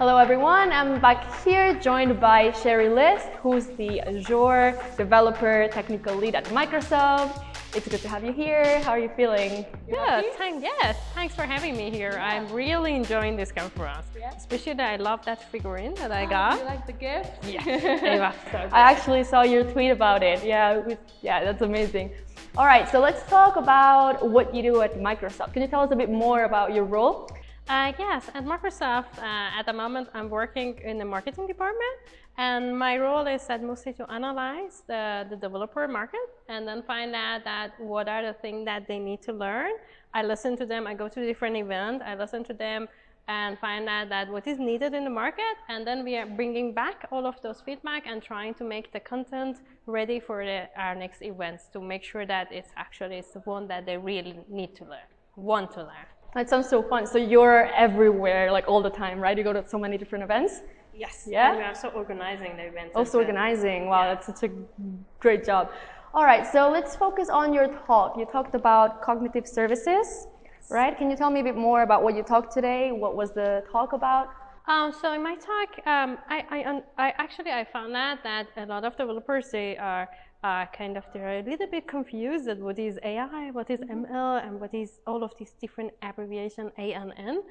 Hello everyone, I'm back here joined by Sherry List, who's the Azure developer technical lead at Microsoft. It's good to have you here. How are you feeling? Yeah, thank, yes, thanks for having me here. Yeah. I'm really enjoying this conference. Yeah. Especially that I love that figurine that I ah, got. You like the gift? Yeah. so I actually saw your tweet about it. Yeah, was, yeah, that's amazing. All right, so let's talk about what you do at Microsoft. Can you tell us a bit more about your role? Uh, yes, at Microsoft, uh, at the moment, I'm working in the marketing department. And my role is that mostly to analyze the, the developer market and then find out that what are the things that they need to learn. I listen to them, I go to different events, I listen to them and find out that what is needed in the market. And then we are bringing back all of those feedback and trying to make the content ready for the, our next events to make sure that it's actually the one that they really need to learn, want to learn. That sounds so fun. So you're everywhere, like all the time, right? You go to so many different events? Yes. Yeah? And we are also organizing the events. Oh, also organizing. Wow, yeah. that's such a great job. All right, so let's focus on your talk. You talked about cognitive services, yes. right? Can you tell me a bit more about what you talked today? What was the talk about? Um, so in my talk, um, I, I, I, actually I found out that a lot of developers they are uh, kind of they're a little bit confused at what is AI, what is ML, and what is all of these different abbreviation A and N.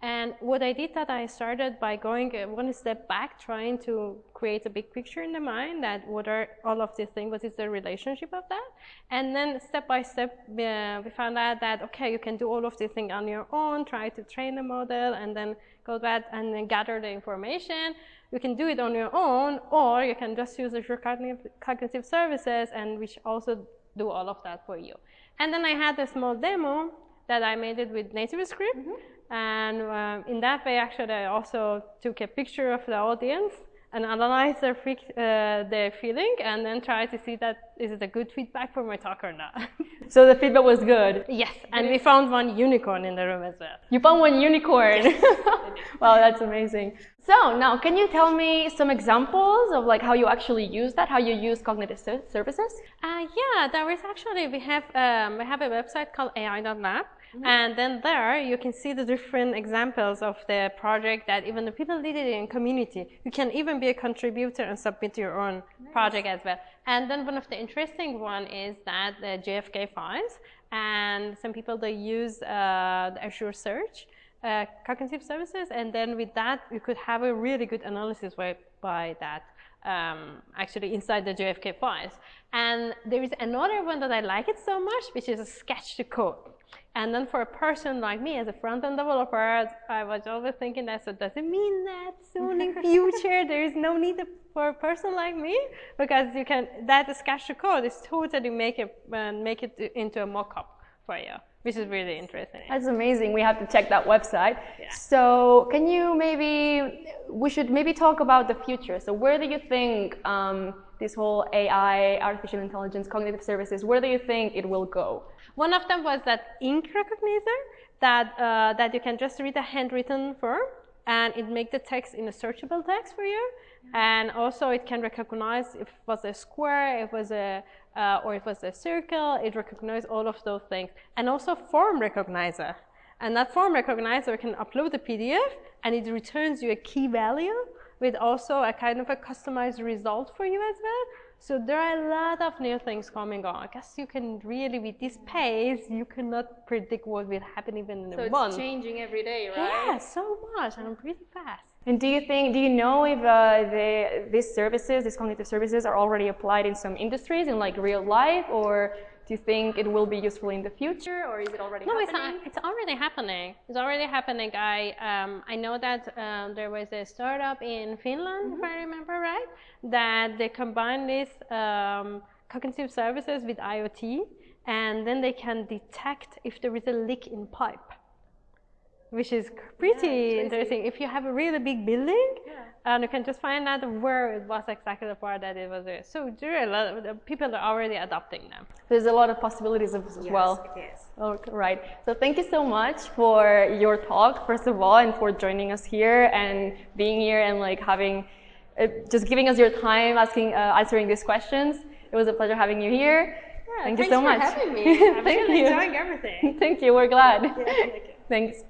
And what I did that I started by going one step back, trying to create a big picture in the mind that what are all of these things, what is the relationship of that? And then step by step, uh, we found out that, okay, you can do all of these things on your own, try to train the model, and then go back and then gather the information. You can do it on your own, or you can just use Azure Cognitive, Services, and which also do all of that for you. And then I had a small demo that I made it with NativeScript. Mm -hmm. And um, in that way, actually, I also took a picture of the audience and analyze their, uh, their feeling and then try to see that is it a good feedback for my talk or not. so the feedback was good? Yes, and we found one unicorn in the room as well. You found one unicorn? wow, that's amazing. So now, can you tell me some examples of like how you actually use that, how you use cognitive services? Uh, yeah, there is actually, we have, um, we have a website called AI.lab Mm -hmm. And then there you can see the different examples of the project that even the people did it in community. You can even be a contributor and submit your own nice. project as well. And then one of the interesting one is that the JFK files and some people they use uh, the Azure Search uh, cognitive services and then with that you could have a really good analysis by, by that um, actually inside the JFK files. And there is another one that I like it so much, which is a sketch to code. And then for a person like me as a front-end developer, I was always thinking that, so does it mean that soon in future there is no need for a person like me? Because you can, that sketch to code is totally make it, uh, make it into a mock-up for you which is really interesting. That's amazing. We have to check that website. Yeah. So can you maybe, we should maybe talk about the future. So where do you think um, this whole AI, artificial intelligence, cognitive services, where do you think it will go? One of them was that ink recognizer that, uh, that you can just read a handwritten form and it makes the text in a searchable text for you. And also it can recognize if it was a square, it was a, uh, or if it was a circle, it recognizes all of those things. And also form recognizer. And that form recognizer can upload the PDF and it returns you a key value with also a kind of a customized result for you as well. So there are a lot of new things coming on. I guess you can really, with this pace, you cannot predict what will happen even in so a month. So it's changing every day, right? Yeah, so much, and pretty fast. And do you think, do you know if uh, the, these services, these cognitive services, are already applied in some industries in like real life, or do you think it will be useful in the future, or is it already no, happening? it's, it's already happening. It's already happening. I um, I know that um, there was a startup in Finland, mm -hmm. if I remember right, that they combine these um, cognitive services with IoT, and then they can detect if there is a leak in pipe which is pretty yeah, interesting. If you have a really big building, yeah. and you can just find out where it was exactly the part that it was there. So there are a lot of people are already adopting them. There's a lot of possibilities as yes, well. It is. Oh, right. So thank you so much for your talk, first of all, and for joining us here and being here and like having, uh, just giving us your time, asking, uh, answering these questions. It was a pleasure having you here. Yeah, thank you so much. Thanks for having me. I'm thank really you. enjoying everything. thank you. We're glad. Yeah, thank you. Thanks.